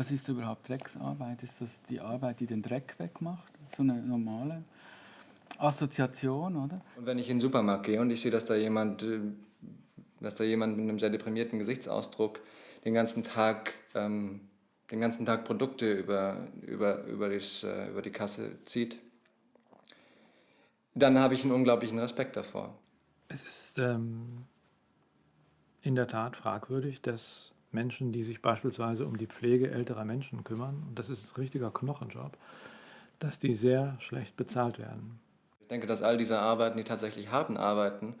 Was ist überhaupt Drecksarbeit? Ist das die Arbeit, die den Dreck wegmacht? So eine normale Assoziation, oder? Und wenn ich in den Supermarkt gehe und ich sehe, dass da jemand, äh, dass da jemand mit einem sehr deprimierten Gesichtsausdruck den ganzen Tag, ähm, den ganzen Tag Produkte über, über, über, das, äh, über die Kasse zieht, dann habe ich einen unglaublichen Respekt davor. Es ist ähm, in der Tat fragwürdig, dass Menschen, die sich beispielsweise um die Pflege älterer Menschen kümmern, und das ist ein richtiger Knochenjob, dass die sehr schlecht bezahlt werden. Ich denke, dass all diese Arbeiten, die tatsächlich harten Arbeiten,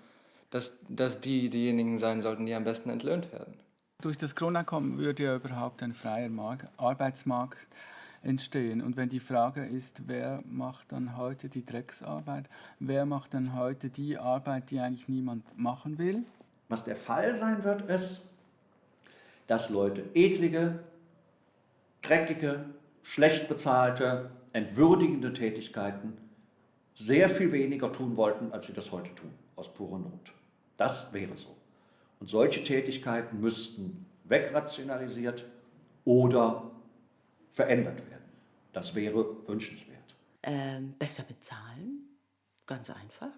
dass, dass die diejenigen sein sollten, die am besten entlöhnt werden. Durch das Grundeinkommen würde ja überhaupt ein freier Markt, Arbeitsmarkt entstehen. Und wenn die Frage ist, wer macht dann heute die Drecksarbeit, wer macht dann heute die Arbeit, die eigentlich niemand machen will? Was der Fall sein wird, ist, dass Leute eklige, dreckige, schlecht bezahlte, entwürdigende Tätigkeiten sehr viel weniger tun wollten, als sie das heute tun, aus purer Not. Das wäre so. Und solche Tätigkeiten müssten wegrationalisiert oder verändert werden. Das wäre wünschenswert. Ähm, besser bezahlen, ganz einfach,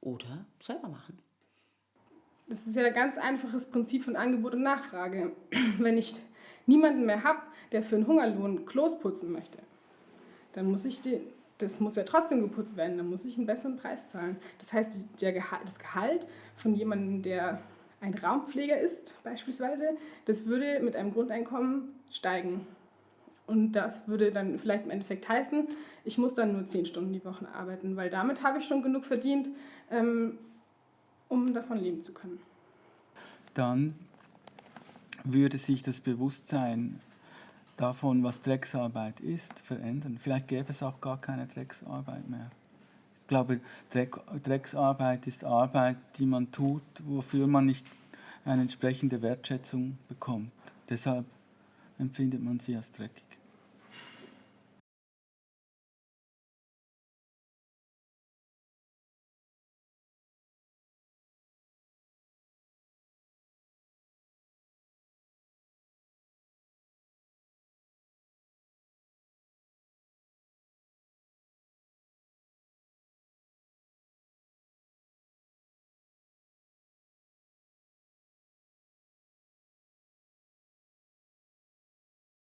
oder selber machen. Das ist ja ein ganz einfaches Prinzip von Angebot und Nachfrage. Wenn ich niemanden mehr habe, der für einen Hungerlohn Klos putzen möchte, dann muss ich den, das muss ja trotzdem geputzt werden, dann muss ich einen besseren Preis zahlen. Das heißt, Gehalt, das Gehalt von jemandem, der ein Raumpfleger ist beispielsweise, das würde mit einem Grundeinkommen steigen. Und das würde dann vielleicht im Endeffekt heißen, ich muss dann nur zehn Stunden die Woche arbeiten, weil damit habe ich schon genug verdient, ähm, um davon leben zu können. Dann würde sich das Bewusstsein davon, was Drecksarbeit ist, verändern. Vielleicht gäbe es auch gar keine Drecksarbeit mehr. Ich glaube, Dreck, Drecksarbeit ist Arbeit, die man tut, wofür man nicht eine entsprechende Wertschätzung bekommt. Deshalb empfindet man sie als dreckig.